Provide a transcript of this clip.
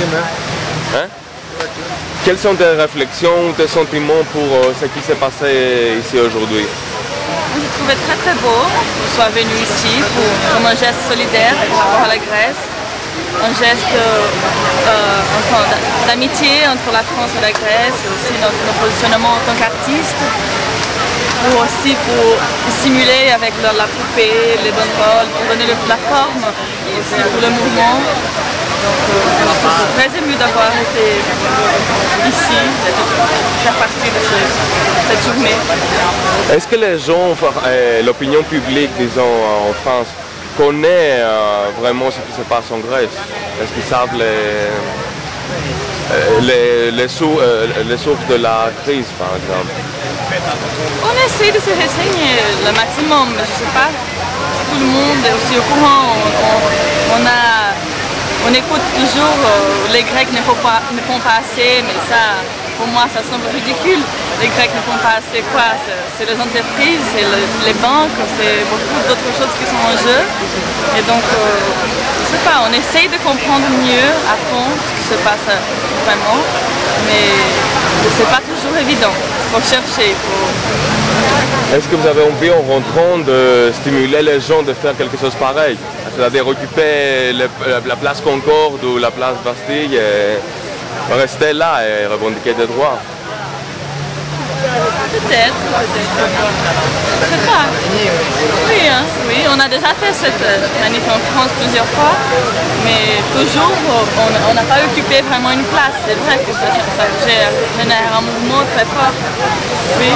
Hein? Quelles sont tes réflexions, tes sentiments pour euh, ce qui s'est passé ici aujourd'hui? J'ai trouvé très très beau qu'on soit venu ici pour, comme un geste solidaire par rapport à la Grèce, un geste euh, enfin, d'amitié entre la France et la Grèce, aussi notre, notre positionnement en tant qu'artiste, ou aussi pour stimuler avec la, la poupée, les bonnes pour donner le- la forme, aussi pour le mouvement. Donc euh, je suis très émue d'avoir été ici, d'être faire partie de ce- cette journée. Est-ce que les gens, euh, l'opinion publique, disons, en France, connaît euh, vraiment ce qui se passe en Grèce? Est-ce qu'ils savent les, euh, les, les, sou- euh, les sources de la crise, par exemple? On essaie de se renseigner le maximum, mais je ne sais pas si tout le monde est aussi au courant. On, on- on écoute toujours euh, les Grecs ne font, pas, assez, mais ça, pour moi, ça semble ridicule. Les Grecs ne font pas assez quoi? C'est- les entreprises, c'est le- les banques, c'est beaucoup d'autres choses qui sont en jeu. Et donc, euh, je sais pas, on essaye de comprendre mieux à fond ce qui se passe euh, vraiment, mais c'est pas toujours évident. Il faut chercher, Est-ce que vous avez envie, en rentrant, de stimuler les gens de faire quelque chose pareil? C'est-à-dire occuper la- la place Concorde ou la place Bastille et rester là et revendiquer des droits? Peut-être, peut-être. Oui, hein, oui, on a déjà fait cette euh, manif en France plusieurs fois, mais toujours on n'a pas occupé vraiment une place. C'est vrai que ça, ça génère un mouvement très fort. Oui.